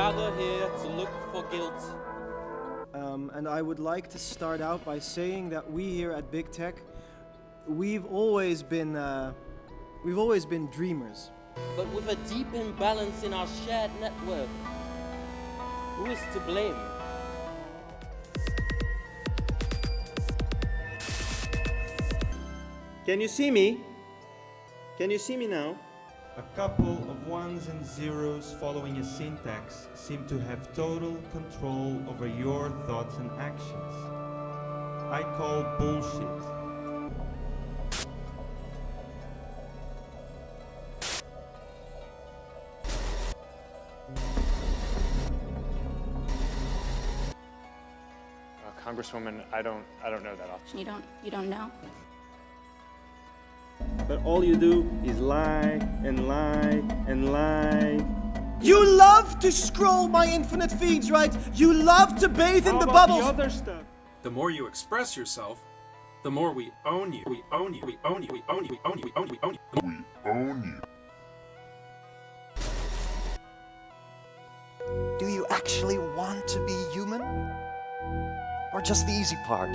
gather here to look for guilt. Um, and I would like to start out by saying that we here at Big Tech, we've always been, uh, we've always been dreamers. But with a deep imbalance in our shared network, who is to blame? Can you see me? Can you see me now? A couple of ones and zeros following a syntax seem to have total control over your thoughts and actions. I call bullshit. Uh, Congresswoman, I don't, I don't know that off. You don't, you don't know? But all you do is lie and lie and lie. You love to scroll my infinite feeds, right? You love to bathe in the about bubbles. The other stuff. The more you express yourself, the more we own you. We own you. We own you. We own you. We own you. We own you. We own you. The more- Do you actually want to be human? Or just the easy part?